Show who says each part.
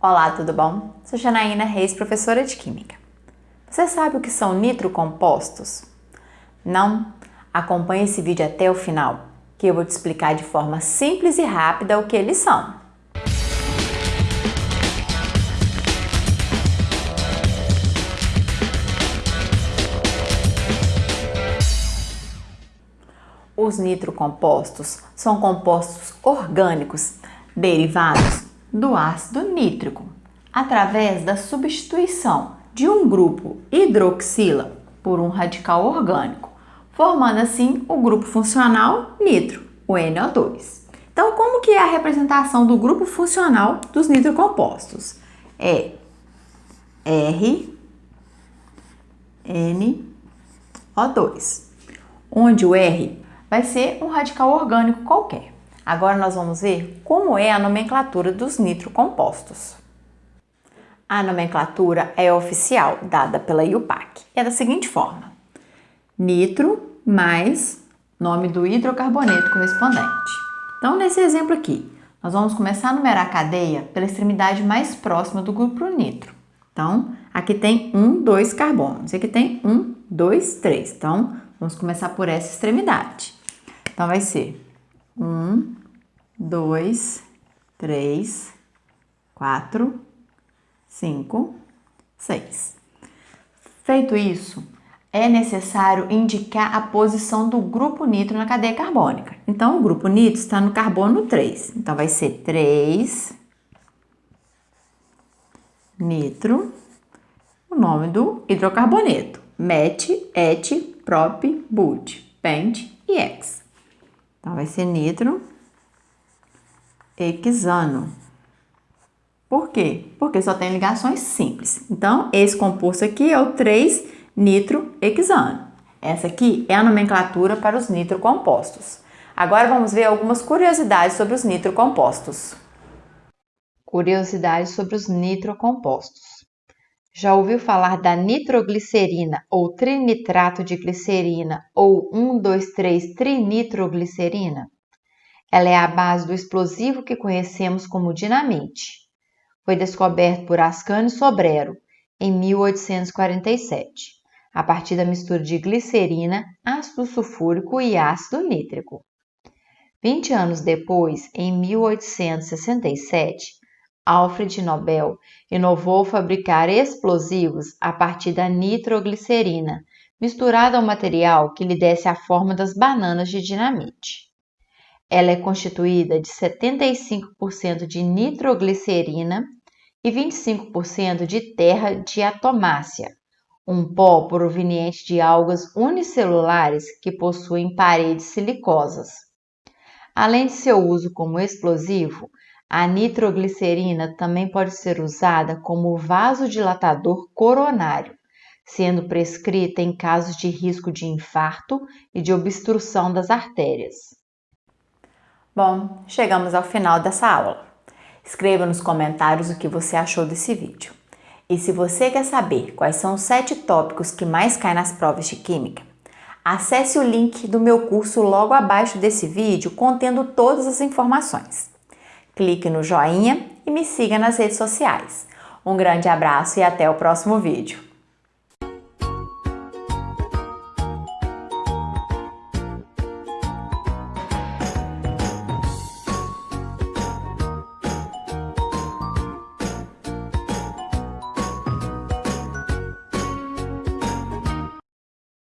Speaker 1: Olá, tudo bom? Sou Janaína Reis, professora de Química. Você sabe o que são nitrocompostos? Não? Acompanhe esse vídeo até o final, que eu vou te explicar de forma simples e rápida o que eles são. Os nitrocompostos são compostos orgânicos derivados do ácido nítrico, através da substituição de um grupo hidroxila por um radical orgânico, formando assim o grupo funcional nitro, o NO2. Então, como que é a representação do grupo funcional dos nitrocompostos? É R, N, O2, onde o R vai ser um radical orgânico qualquer. Agora nós vamos ver como é a nomenclatura dos nitrocompostos. A nomenclatura é oficial, dada pela IUPAC. É da seguinte forma. Nitro mais nome do hidrocarboneto correspondente. Então, nesse exemplo aqui, nós vamos começar a numerar a cadeia pela extremidade mais próxima do grupo nitro. Então, aqui tem um, dois carbonos. Aqui tem um, dois, três. Então, vamos começar por essa extremidade. Então, vai ser um, dois, três, quatro, cinco, seis. Feito isso, é necessário indicar a posição do grupo nitro na cadeia carbônica. Então, o grupo nitro está no carbono 3. Então, vai ser 3 nitro, o nome do hidrocarboneto. Met, et, prop, but, pent e ex. Então, vai ser nitro hexano. Por quê? Porque só tem ligações simples. Então, esse composto aqui é o 3-nitrohexano. Essa aqui é a nomenclatura para os nitrocompostos. Agora vamos ver algumas curiosidades sobre os nitrocompostos. Curiosidades sobre os nitrocompostos. Já ouviu falar da nitroglicerina ou trinitrato de glicerina ou 1,2,3-trinitroglicerina? Ela é a base do explosivo que conhecemos como dinamite. Foi descoberto por Ascanio Sobrero em 1847, a partir da mistura de glicerina, ácido sulfúrico e ácido nítrico. 20 anos depois, em 1867, Alfred Nobel inovou fabricar explosivos a partir da nitroglicerina, misturada ao material que lhe desse a forma das bananas de dinamite. Ela é constituída de 75% de nitroglicerina e 25% de terra diatomácea, um pó proveniente de algas unicelulares que possuem paredes silicosas. Além de seu uso como explosivo, a nitroglicerina também pode ser usada como vasodilatador coronário, sendo prescrita em casos de risco de infarto e de obstrução das artérias. Bom, chegamos ao final dessa aula. Escreva nos comentários o que você achou desse vídeo. E se você quer saber quais são os sete tópicos que mais caem nas provas de Química, acesse o link do meu curso logo abaixo desse vídeo contendo todas as informações. Clique no joinha e me siga nas redes sociais. Um grande abraço e até o próximo vídeo.